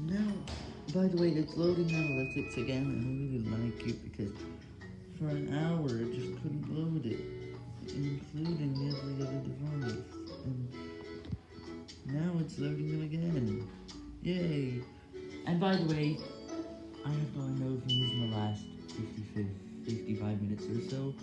Now, by the way, it's loading analytics again, and I really like it because for an hour it just couldn't load it, including every other device, and now it's loading them again. Yay! And by the way, I have gone over these in the last 50, 55 minutes or so,